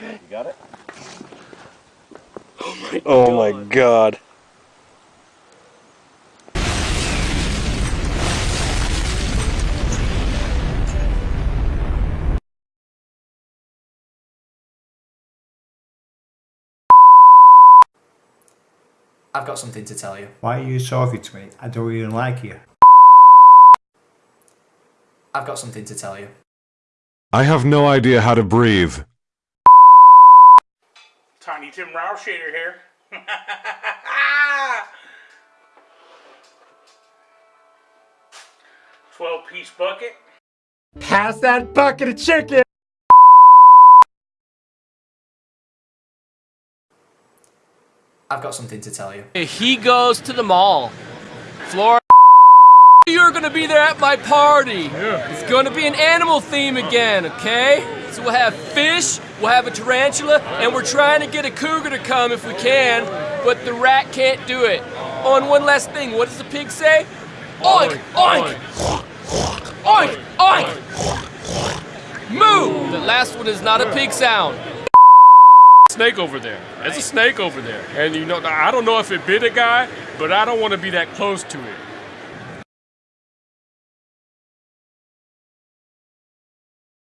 You got it? Oh my god. I've got something to tell you. Why are you talking to me? I don't even like you. I've got something to tell you. I have no idea how to breathe. Tiny Tim Rousheder here. Twelve piece bucket. Pass that bucket of chicken! I've got something to tell you. He goes to the mall. Florida, you're gonna be there at my party. It's gonna be an animal theme again, okay? So we'll have fish, we'll have a tarantula, and we're trying to get a cougar to come if we can, but the rat can't do it. Oh, and one last thing, what does the pig say? Oink, oink! Oink, oink! Moo! The last one is not a pig sound. snake over there. There's a snake over there. And you know, I don't know if it bit a guy, but I don't want to be that close to it.